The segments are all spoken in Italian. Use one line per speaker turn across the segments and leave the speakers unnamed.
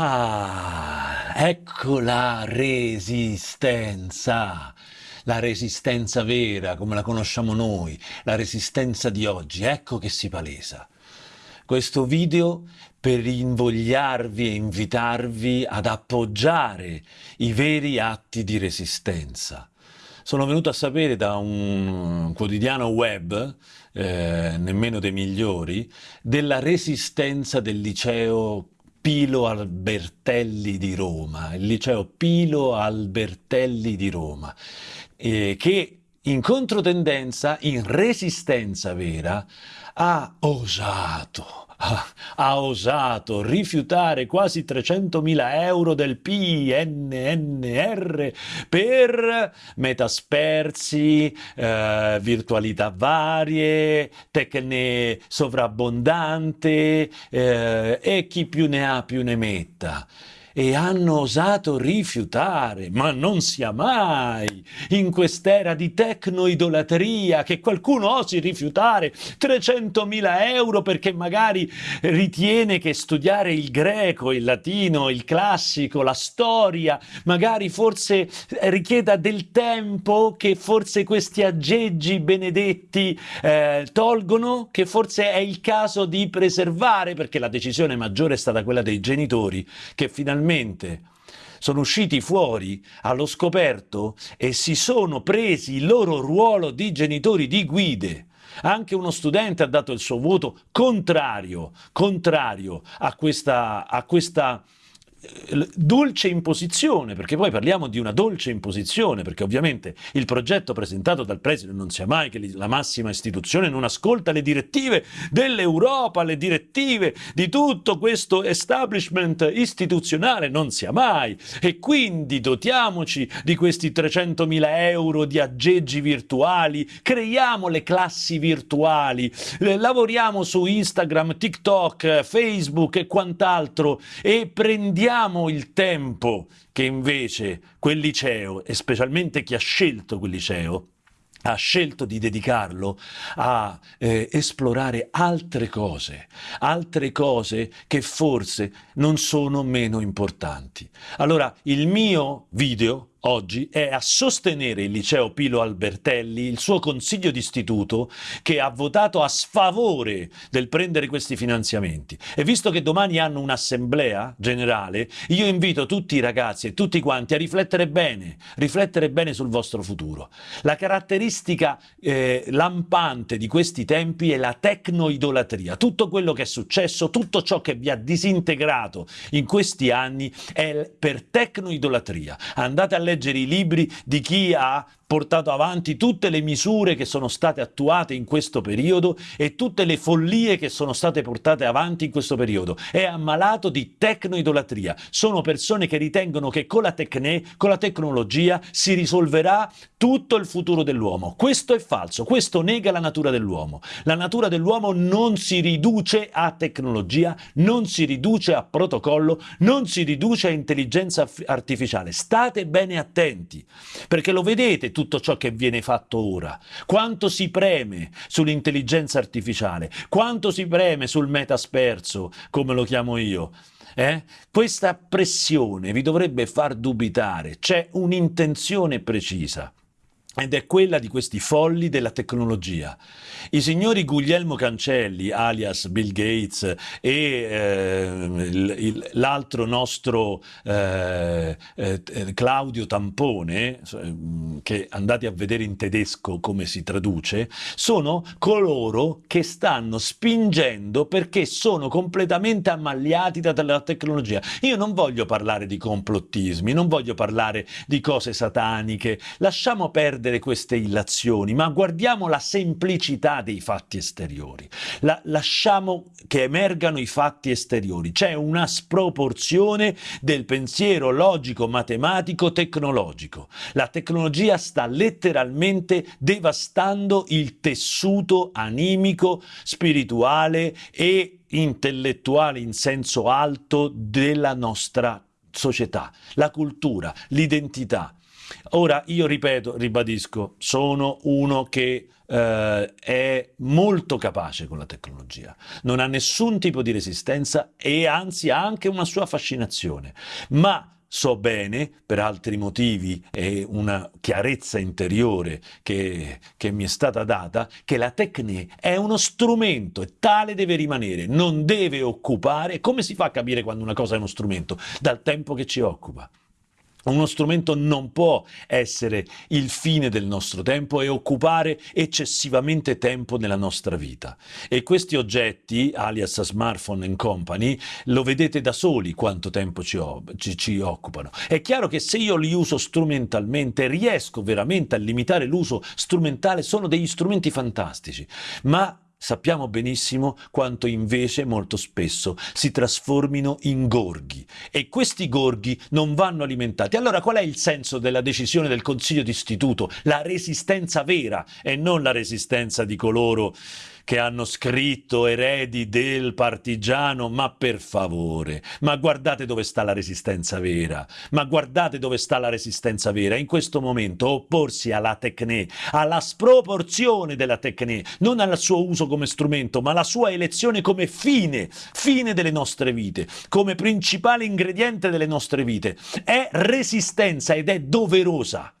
Ah, ecco la resistenza, la resistenza vera come la conosciamo noi, la resistenza di oggi, ecco che si palesa. Questo video per invogliarvi e invitarvi ad appoggiare i veri atti di resistenza. Sono venuto a sapere da un quotidiano web, eh, nemmeno dei migliori, della resistenza del liceo Pilo Albertelli di Roma, il liceo Pilo Albertelli di Roma, eh, che in controtendenza, in resistenza vera, ha osato ha, osato rifiutare quasi 300.000 euro del PNNR per metaspersi, eh, virtualità varie, tecne sovrabbondante eh, e chi più ne ha più ne metta e hanno osato rifiutare, ma non sia mai. In quest'era di tecnoidolatria che qualcuno osi rifiutare 300.000 euro perché magari ritiene che studiare il greco, il latino, il classico, la storia, magari forse richieda del tempo che forse questi aggeggi benedetti eh, tolgono, che forse è il caso di preservare, perché la decisione maggiore è stata quella dei genitori che finalmente finalmente sono usciti fuori allo scoperto e si sono presi il loro ruolo di genitori, di guide. Anche uno studente ha dato il suo voto contrario, contrario a questa, a questa dolce imposizione, perché poi parliamo di una dolce imposizione, perché ovviamente il progetto presentato dal preside non sia mai che la massima istituzione non ascolta le direttive dell'Europa, le direttive di tutto questo establishment istituzionale, non sia mai. E quindi dotiamoci di questi 300.000 euro di aggeggi virtuali, creiamo le classi virtuali, lavoriamo su Instagram, TikTok, Facebook e quant'altro e prendiamo perdiamo il tempo che invece quel liceo, e specialmente chi ha scelto quel liceo, ha scelto di dedicarlo a eh, esplorare altre cose, altre cose che forse non sono meno importanti. Allora, il mio video oggi è a sostenere il liceo Pilo Albertelli, il suo consiglio d'istituto che ha votato a sfavore del prendere questi finanziamenti. E visto che domani hanno un'assemblea generale, io invito tutti i ragazzi e tutti quanti a riflettere bene, riflettere bene sul vostro futuro. La caratteristica eh, lampante di questi tempi è la tecnoidolatria. Tutto quello che è successo, tutto ciò che vi ha disintegrato in questi anni è per tecnoidolatria. Andate a leggere i libri di chi ha portato avanti tutte le misure che sono state attuate in questo periodo e tutte le follie che sono state portate avanti in questo periodo. È ammalato di tecnoidolatria. Sono persone che ritengono che con la, tecne, con la tecnologia si risolverà tutto il futuro dell'uomo. Questo è falso, questo nega la natura dell'uomo. La natura dell'uomo non si riduce a tecnologia, non si riduce a protocollo, non si riduce a intelligenza artificiale. State bene attenti, perché lo vedete tutto ciò che viene fatto ora, quanto si preme sull'intelligenza artificiale, quanto si preme sul metasperso, come lo chiamo io. Eh? Questa pressione vi dovrebbe far dubitare, c'è un'intenzione precisa ed è quella di questi folli della tecnologia. I signori Guglielmo Cancelli, alias Bill Gates, e eh, l'altro nostro eh, eh, Claudio Tampone, che andate a vedere in tedesco come si traduce, sono coloro che stanno spingendo perché sono completamente ammagliati dalla tecnologia. Io non voglio parlare di complottismi, non voglio parlare di cose sataniche, lasciamo perdere perdere queste illazioni, ma guardiamo la semplicità dei fatti esteriori. La, lasciamo che emergano i fatti esteriori. C'è una sproporzione del pensiero logico, matematico, tecnologico. La tecnologia sta letteralmente devastando il tessuto animico, spirituale e intellettuale in senso alto della nostra società, la cultura, l'identità. Ora io ripeto, ribadisco, sono uno che eh, è molto capace con la tecnologia, non ha nessun tipo di resistenza e anzi ha anche una sua fascinazione, ma so bene, per altri motivi e una chiarezza interiore che, che, mi è stata data, che la tecne è uno strumento e tale deve rimanere, non deve occupare. Come si fa a capire quando una cosa è uno strumento? Dal tempo che ci occupa. Uno strumento non può essere il fine del nostro tempo e occupare eccessivamente tempo nella nostra vita. E questi oggetti, alias smartphone and company, lo vedete da soli quanto tempo ci, ci, ci occupano. È chiaro che se io li uso strumentalmente, riesco veramente a limitare l'uso strumentale, sono degli strumenti fantastici, ma Sappiamo benissimo quanto invece molto spesso si trasformino in gorghi e questi gorghi non vanno alimentati. Allora qual è il senso della decisione del Consiglio d'Istituto? La resistenza vera e non la resistenza di coloro che hanno scritto eredi del partigiano, ma per favore, ma guardate dove sta la resistenza vera, ma guardate dove sta la resistenza vera. In questo momento opporsi alla tecne, alla sproporzione della tecne, non al suo uso come strumento, ma alla sua elezione come fine, fine delle nostre vite, come principale ingrediente delle nostre vite. È resistenza ed è doverosa.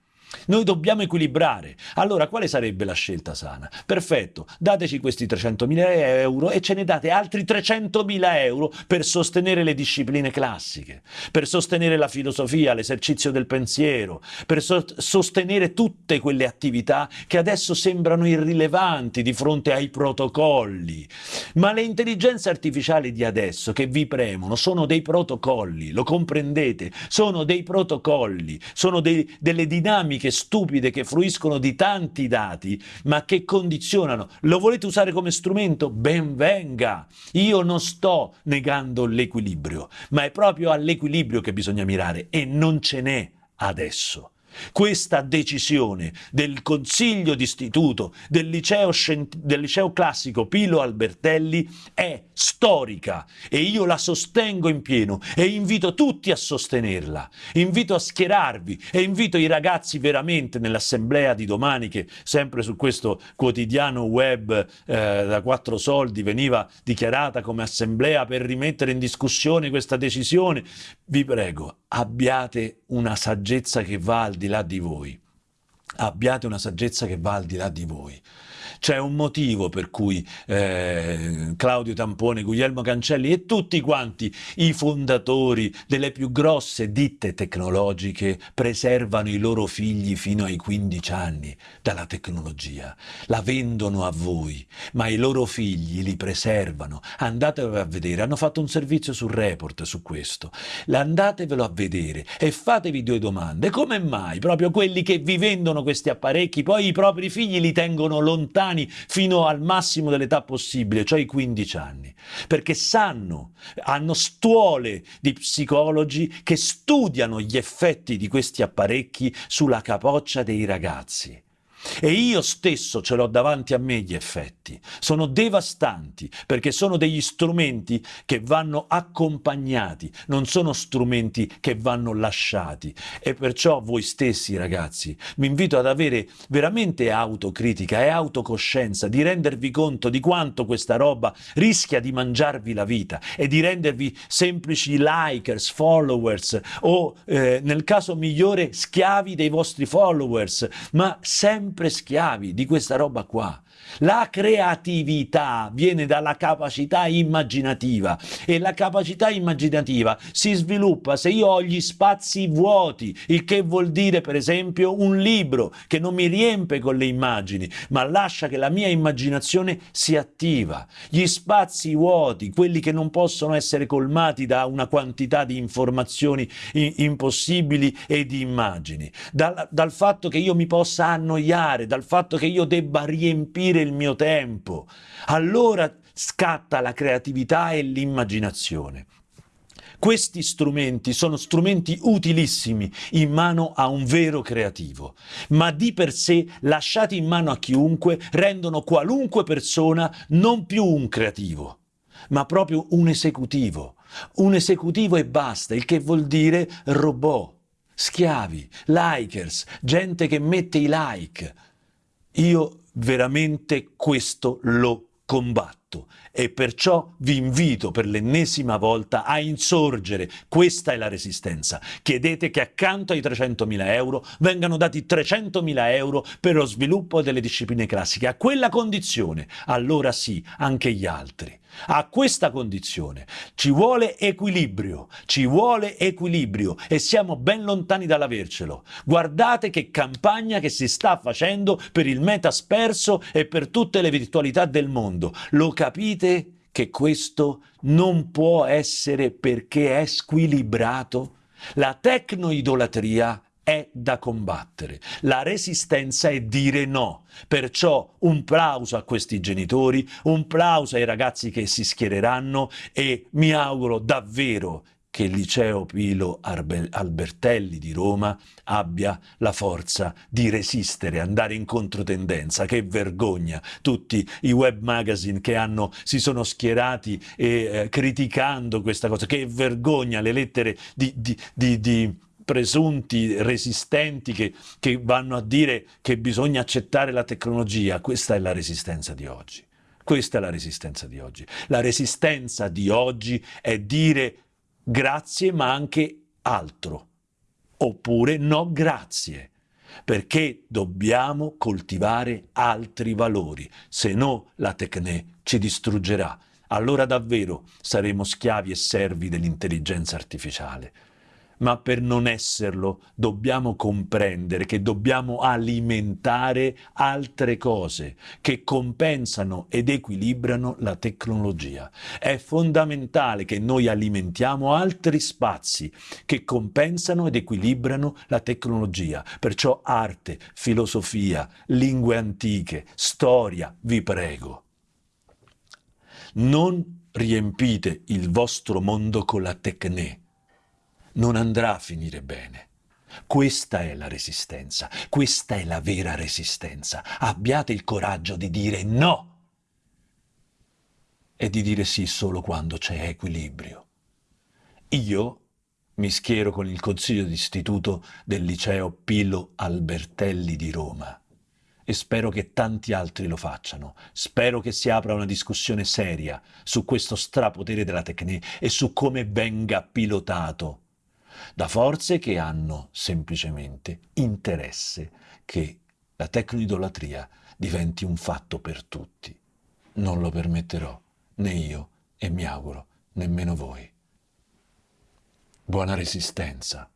Noi dobbiamo equilibrare. Allora, quale sarebbe la scelta sana? Perfetto, dateci questi 300.000 euro e ce ne date altri 300.000 euro per sostenere le discipline classiche, per sostenere la filosofia, l'esercizio del pensiero, per so sostenere tutte quelle attività che adesso sembrano irrilevanti di fronte ai protocolli. Ma le intelligenze artificiali di adesso che vi premono sono dei protocolli, lo comprendete? Sono dei protocolli, sono dei, delle dinamiche dinamiche stupide che fruiscono di tanti dati, ma che condizionano. Lo volete usare come strumento? Ben venga! Io non sto negando l'equilibrio, ma è proprio all'equilibrio che bisogna mirare e non ce n'è adesso. Questa decisione del Consiglio d'Istituto del del liceo classico Pilo Albertelli è storica e io la sostengo in pieno e invito tutti a sostenerla. Invito a schierarvi e invito i ragazzi veramente nell'assemblea di domani che sempre su questo quotidiano web eh, da quattro soldi veniva dichiarata come assemblea per rimettere in discussione questa decisione. Vi prego, abbiate una saggezza che va al di là di voi. Abbiate una saggezza che va al di là di voi. C'è un motivo per cui eh, Claudio Tampone, Guglielmo Cancelli e tutti quanti i fondatori delle più grosse ditte tecnologiche preservano i loro figli fino ai 15 anni dalla tecnologia. La vendono a voi, ma i loro figli li preservano. Andatevelo a vedere, hanno fatto un servizio sul report su questo. Andatevelo a vedere e fatevi due domande. Come mai proprio quelli che vi vendono questi apparecchi poi i propri figli li tengono lontani fino al massimo dell'età possibile, cioè i 15 anni, perché sanno, hanno stuole di psicologi che studiano gli effetti di questi apparecchi sulla capoccia dei ragazzi. E io stesso ce l'ho davanti a me gli effetti. Sono devastanti perché sono degli strumenti che vanno accompagnati, non sono strumenti che vanno lasciati. E perciò voi stessi ragazzi vi invito ad avere veramente autocritica e autocoscienza, di rendervi conto di quanto questa roba rischia di mangiarvi la vita e di rendervi semplici likers, followers o eh, nel caso migliore schiavi dei vostri followers, ma sempre sempre schiavi di questa roba qua. La creatività viene dalla capacità immaginativa e la capacità immaginativa si sviluppa se io ho gli spazi vuoti, il che vuol dire per esempio un libro che non mi riempie con le immagini, ma lascia che la mia immaginazione si attiva. Gli spazi vuoti, quelli che non possono essere colmati da una quantità di informazioni impossibili e di immagini, dal, dal fatto che io mi possa annoiare, dal fatto che io debba riempire il mio tempo. Allora scatta la creatività e l'immaginazione. Questi strumenti sono strumenti utilissimi in mano a un vero creativo, ma di per sé, lasciati in mano a chiunque, rendono qualunque persona non più un creativo, ma proprio un esecutivo. Un esecutivo e basta, il che vuol dire robot schiavi, likers, gente che mette i like. Io veramente questo lo combatto e perciò vi invito per l'ennesima volta a insorgere. Questa è la resistenza. Chiedete che accanto ai 300.000 euro vengano dati 300.000 euro per lo sviluppo delle discipline classiche. A quella condizione, allora sì, anche gli altri. A questa condizione ci vuole equilibrio, ci vuole equilibrio e siamo ben lontani dall'avercelo. Guardate che campagna che si sta facendo per il metasperso e per tutte le virtualità del mondo. Lo capite che questo non può essere perché è squilibrato? La tecnoidolatria è da combattere. La resistenza è dire no. Perciò un plauso a questi genitori, un plauso ai ragazzi che si schiereranno e mi auguro davvero che il liceo Pilo Albertelli di Roma abbia la forza di resistere, andare in controtendenza. Che vergogna! Tutti i web magazine che hanno, si sono schierati e, eh, criticando questa cosa. Che vergogna le lettere di, di, di, di presunti resistenti che, che vanno a dire che bisogna accettare la tecnologia. Questa è la resistenza di oggi. Questa è la resistenza di oggi. La resistenza di oggi è dire grazie ma anche altro, oppure no grazie, perché dobbiamo coltivare altri valori, se no la tecne ci distruggerà. Allora davvero saremo schiavi e servi dell'intelligenza artificiale ma per non esserlo dobbiamo comprendere che dobbiamo alimentare altre cose che compensano ed equilibrano la tecnologia. È fondamentale che noi alimentiamo altri spazi che compensano ed equilibrano la tecnologia. Perciò arte, filosofia, lingue antiche, storia, vi prego. Non riempite il vostro mondo con la tecne non andrà a finire bene. Questa è la resistenza, questa è la vera resistenza. Abbiate il coraggio di dire no e di dire sì solo quando c'è equilibrio. Io mi schiero con il consiglio d'istituto del liceo Pilo Albertelli di Roma e spero che tanti altri lo facciano. Spero che si apra una discussione seria su questo strapotere della tecnica e su come venga pilotato da forze che hanno semplicemente interesse che la tecnoidolatria diventi un fatto per tutti. Non lo permetterò, né io, e mi auguro, nemmeno voi. Buona resistenza.